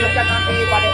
lanjutkan nanti pada